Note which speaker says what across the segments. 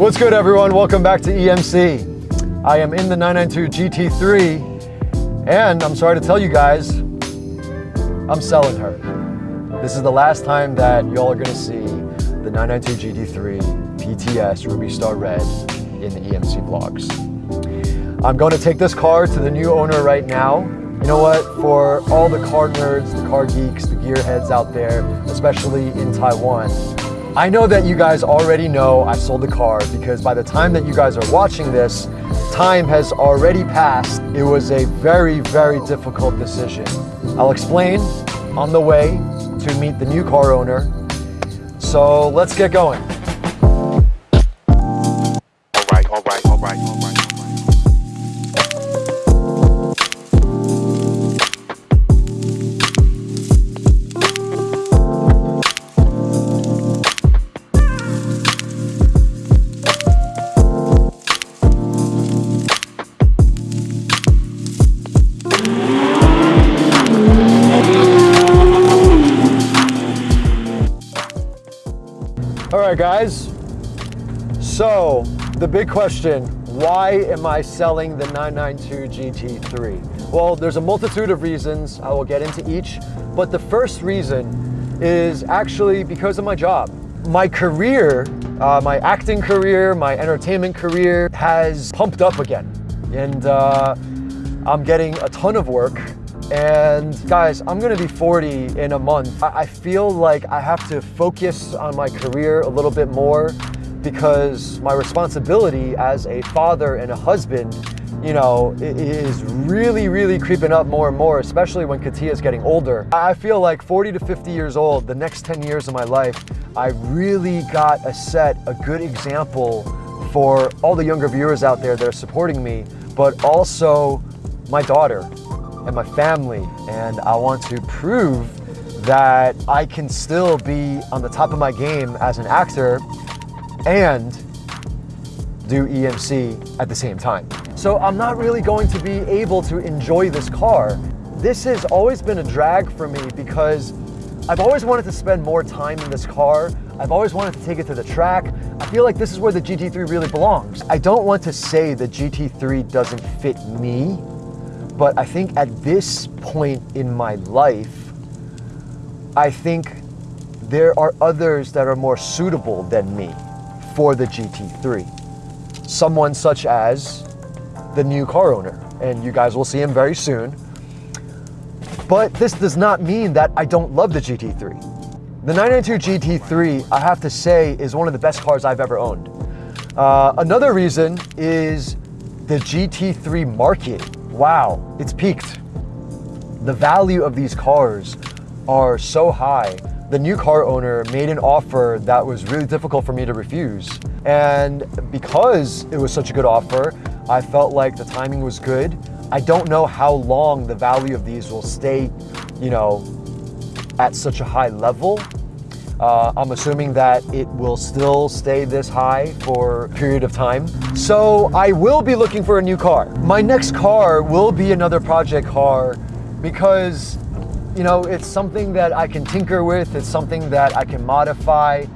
Speaker 1: What's good everyone? Welcome back to EMC. I am in the 992 GT3 and I'm sorry to tell you guys, I'm selling her. This is the last time that y'all are gonna see the 992 GT3 PTS Ruby Star Red in the EMC vlogs. I'm going to take this car to the new owner right now. You know what, for all the car nerds, the car geeks, the gearheads out there, especially in Taiwan, I know that you guys already know I sold the car because by the time that you guys are watching this, time has already passed. It was a very, very difficult decision. I'll explain on the way to meet the new car owner. So let's get going. Right, guys. So, the big question, why am I selling the 992 GT3? Well, there's a multitude of reasons. I will get into each. But the first reason is actually because of my job. My career, uh, my acting career, my entertainment career has pumped up again. And uh, I'm getting a ton of work and guys, I'm gonna be 40 in a month. I feel like I have to focus on my career a little bit more because my responsibility as a father and a husband, you know, is really, really creeping up more and more, especially when Katia is getting older. I feel like 40 to 50 years old, the next 10 years of my life, I really got a set a good example for all the younger viewers out there that are supporting me, but also my daughter and my family. And I want to prove that I can still be on the top of my game as an actor and do EMC at the same time. So I'm not really going to be able to enjoy this car. This has always been a drag for me because I've always wanted to spend more time in this car. I've always wanted to take it to the track. I feel like this is where the GT3 really belongs. I don't want to say the GT3 doesn't fit me but I think at this point in my life, I think there are others that are more suitable than me for the GT3. Someone such as the new car owner, and you guys will see him very soon. But this does not mean that I don't love the GT3. The 992 GT3, I have to say, is one of the best cars I've ever owned. Uh, another reason is the GT3 market wow, it's peaked. The value of these cars are so high. The new car owner made an offer that was really difficult for me to refuse. And because it was such a good offer, I felt like the timing was good. I don't know how long the value of these will stay, you know, at such a high level. Uh, I'm assuming that it will still stay this high for a period of time. So I will be looking for a new car. My next car will be another project car because you know, it's something that I can tinker with. It's something that I can modify.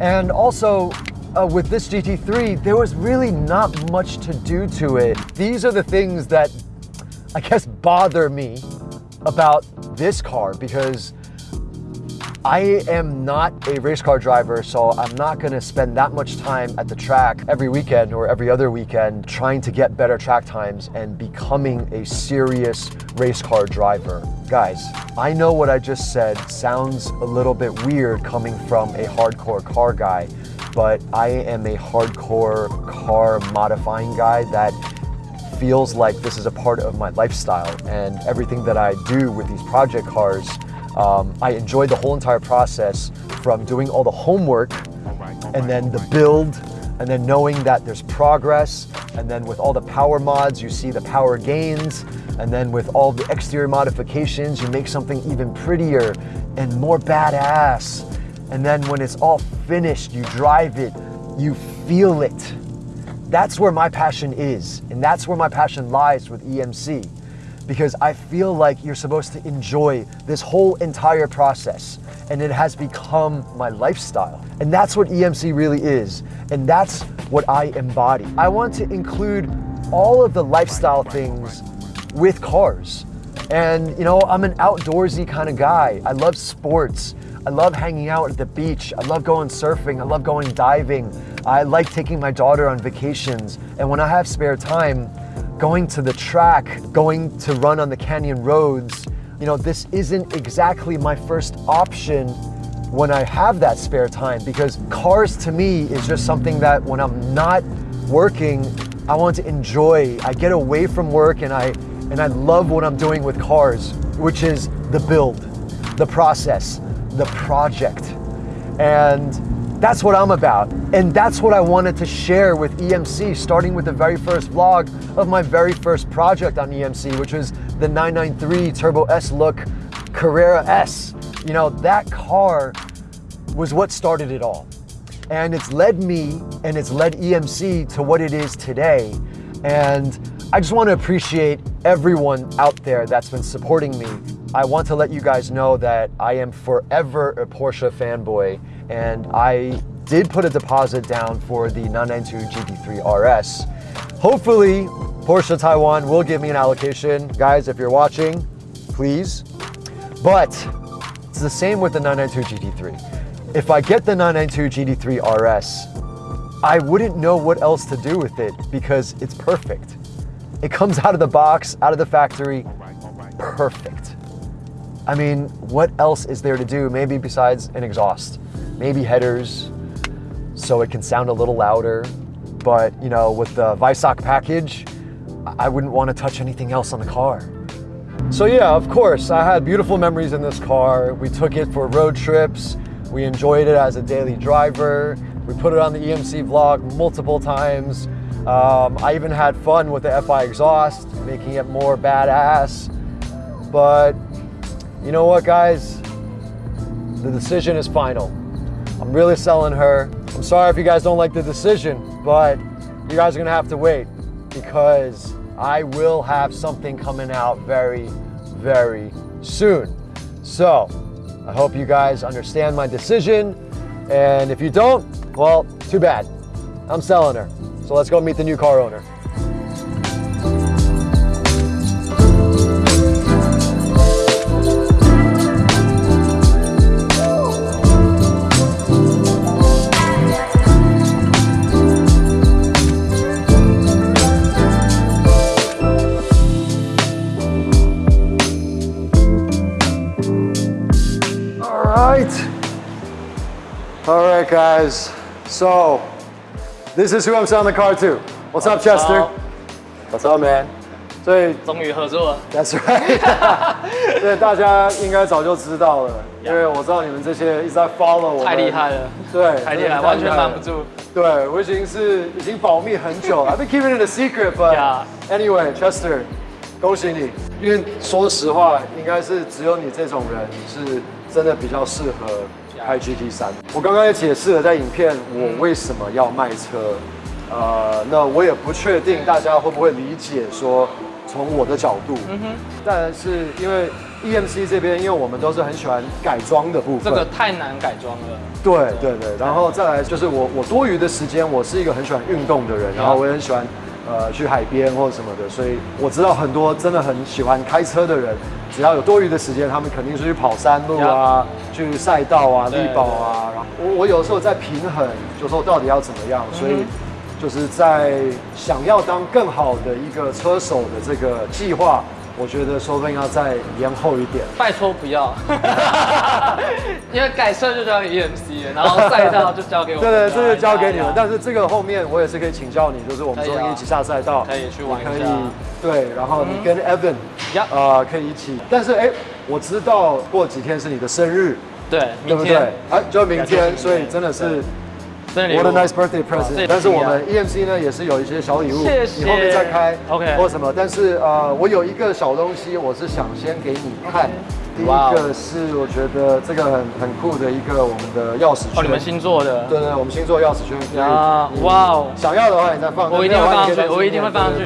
Speaker 1: And also uh, with this GT3, there was really not much to do to it. These are the things that I guess bother me about this car because I am not a race car driver, so I'm not gonna spend that much time at the track every weekend or every other weekend trying to get better track times and becoming a serious race car driver. Guys, I know what I just said sounds a little bit weird coming from a hardcore car guy, but I am a hardcore car modifying guy that feels like this is a part of my lifestyle and everything that I do with these project cars um, I enjoyed the whole entire process from doing all the homework and then the build and then knowing that there's progress and then with all the power mods you see the power gains and then with all the exterior modifications you make something even prettier and more badass. And then when it's all finished you drive it you feel it. That's where my passion is and that's where my passion lies with EMC because I feel like you're supposed to enjoy this whole entire process and it has become my lifestyle. And that's what EMC really is. And that's what I embody. I want to include all of the lifestyle things with cars. And you know, I'm an outdoorsy kind of guy. I love sports. I love hanging out at the beach. I love going surfing. I love going diving. I like taking my daughter on vacations. And when I have spare time, going to the track, going to run on the canyon roads, you know, this isn't exactly my first option when I have that spare time because cars to me is just something that when I'm not working, I want to enjoy. I get away from work and I and I love what I'm doing with cars, which is the build, the process, the project. And that's what I'm about. And that's what I wanted to share with EMC, starting with the very first vlog of my very first project on EMC, which was the 993 Turbo S look Carrera S. You know, that car was what started it all. And it's led me and it's led EMC to what it is today. And I just want to appreciate everyone out there that's been supporting me. I want to let you guys know that I am forever a Porsche fanboy and I did put a deposit down for the 992 GT3 RS. Hopefully, Porsche Taiwan will give me an allocation. Guys, if you're watching, please. But it's the same with the 992 GT3. If I get the 992 GT3 RS, I wouldn't know what else to do with it because it's perfect. It comes out of the box, out of the factory, perfect. I mean, what else is there to do? Maybe besides an exhaust, maybe headers, so it can sound a little louder. But you know, with the Weissach package, I wouldn't want to touch anything else on the car. So yeah, of course, I had beautiful memories in this car. We took it for road trips. We enjoyed it as a daily driver. We put it on the EMC vlog multiple times. Um, I even had fun with the FI exhaust, making it more badass. But you know what, guys? The decision is final. I'm really selling her. I'm sorry if you guys don't like the decision, but you guys are gonna have to wait because I will have something coming out very, very soon. So I hope you guys understand my decision. And if you don't, well, too bad. I'm selling her. So let's go meet the new car owner. So this is who I'm selling the car to. What's up, Chester? What's up, man? 所以
Speaker 2: 终于合作了，
Speaker 1: That's right 。对，大家应该早就知道了，因为我知道你们这些一直在 follow 我们。
Speaker 2: 太厉害了，
Speaker 1: 对，
Speaker 2: 太厉害，
Speaker 1: 真的
Speaker 2: 完全瞒不
Speaker 1: 了。
Speaker 2: 住。
Speaker 1: 对，我已经是已经保密很久了。I've been keeping it a secret, but
Speaker 2: Yeah.
Speaker 1: anyway, Chester，恭喜你，因为说实话，应该是只有你这种人是真的比较适合 开 GT 三。我刚刚也解释了在影片我为什么要卖车，呃，那我也不确定大家会不会理解说从我的角度，嗯哼，但是因为 EMC 这边，因为我们都是很喜欢改装的部分，
Speaker 2: 这个太难改装了，
Speaker 1: 对对对，然后再来就是我我多余的时间，我是一个很喜欢运动的人，然后我也很喜欢呃去海边或者什么的，所以我知道很多真的很喜欢开车的人，只要有多余的时间，他们肯定是去跑山路啊，去赛道啊、
Speaker 2: 对
Speaker 1: 力宝啊。然后我我有时候在平衡，就说到底要怎么样，所以就是在想要当更好的一个车手的这个计划，我觉得说不定要再延后一点。
Speaker 2: 拜托不要，因为改设就交给 EMC 了，然后赛道就交给我们。
Speaker 1: 对对，这就交给你们。但是这个后面我也是可以请教你，就是我们说一起下赛道，
Speaker 2: 可以去玩一
Speaker 1: 下可以
Speaker 2: 下
Speaker 1: 对，然后你跟 Evan，
Speaker 2: 呀
Speaker 1: 呃，可以一起。但是哎，我知道过几天是你的生日，
Speaker 2: 对，
Speaker 1: 对不对
Speaker 2: 明天？
Speaker 1: 哎，就明天，
Speaker 2: 就是
Speaker 1: 所以真的是 What a nice birthday present！
Speaker 2: 也
Speaker 1: 但是我们 EMC 呢也是有一些小礼物，
Speaker 2: 谢谢
Speaker 1: 你后面再开
Speaker 2: OK
Speaker 1: 或什么。但是呃，我有一个小东西，我是想先给你看。第一个是我觉得这个很很酷的一个我们的钥匙圈，
Speaker 2: 哦，你们新做的，
Speaker 1: 对对，我们星座钥匙圈可以
Speaker 2: 呀
Speaker 1: 你
Speaker 2: 哇哦
Speaker 1: 想要的话你再放，
Speaker 2: 我一定会放上去我一定会放上去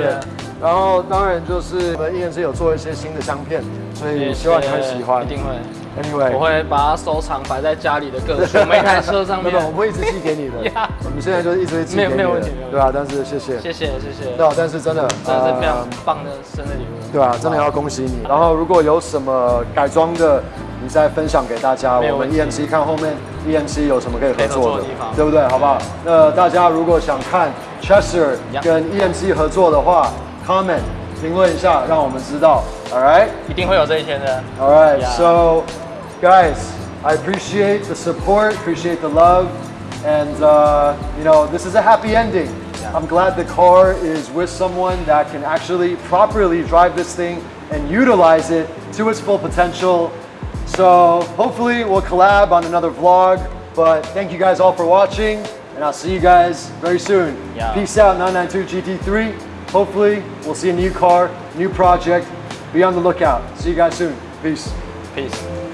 Speaker 1: 然后当然就是我们 EMC 有做一些新的香片，所以希望你会喜欢
Speaker 2: 一。定会。
Speaker 1: Anyway，
Speaker 2: 我会把它收藏，摆在家里的各处每台车上面
Speaker 1: 没有，。我们会一直寄给你的。我们现在就是一直寄给你的，
Speaker 2: 没有没有问题没有
Speaker 1: 对啊，但是谢谢，
Speaker 2: 谢谢谢谢，
Speaker 1: 对啊，但是真的，
Speaker 2: 真的是非常
Speaker 1: 呃
Speaker 2: 棒的生日礼物。
Speaker 1: 对啊，真的要恭喜你。然后如果有什么改装的，你再分享给大家。我们 EMC 看后面 EMC 有什么可以合作的
Speaker 2: 地方，
Speaker 1: 对不对？好不好？那大家如果想看 Chester 跟 EMC 合作的话，comment 评论一下，让我们知道。All right。
Speaker 2: 一定会有这一天的。
Speaker 1: All right,
Speaker 2: Yeah.
Speaker 1: so guys, I appreciate the support, appreciate the love, and uh, you know, this is a happy ending.
Speaker 2: Yeah.
Speaker 1: I'm glad the car is with someone that can actually properly drive this thing and utilize it to its full potential. So hopefully we'll collab on another vlog, but thank you guys all for watching, and I'll see you guys very soon.
Speaker 2: Yeah.
Speaker 1: Peace out, 992 GT3. Hopefully we'll see a new car, new project. Be on the lookout. See you guys soon. Peace.
Speaker 2: Peace。